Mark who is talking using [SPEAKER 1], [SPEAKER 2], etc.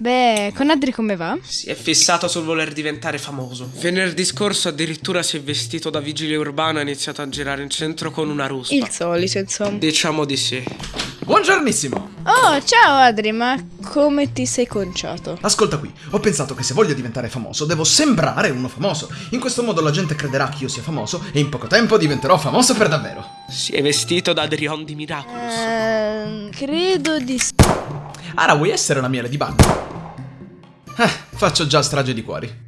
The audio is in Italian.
[SPEAKER 1] Beh, con Adri come va?
[SPEAKER 2] Si è fissato sul voler diventare famoso. Venerdì scorso addirittura si è vestito da vigile urbano e ha iniziato a girare in centro con una ruspa.
[SPEAKER 1] Il solito, insomma.
[SPEAKER 2] Diciamo di sì.
[SPEAKER 3] Buongiornissimo!
[SPEAKER 1] Oh, ciao Adri, ma come ti sei conciato?
[SPEAKER 3] Ascolta qui, ho pensato che se voglio diventare famoso devo sembrare uno famoso. In questo modo la gente crederà che io sia famoso e in poco tempo diventerò famoso per davvero.
[SPEAKER 2] Si è vestito da Adrion di Miraculous.
[SPEAKER 1] Ehm, credo di sì.
[SPEAKER 3] Ara, vuoi essere una miele di bagno? Eh, faccio già strage di cuori.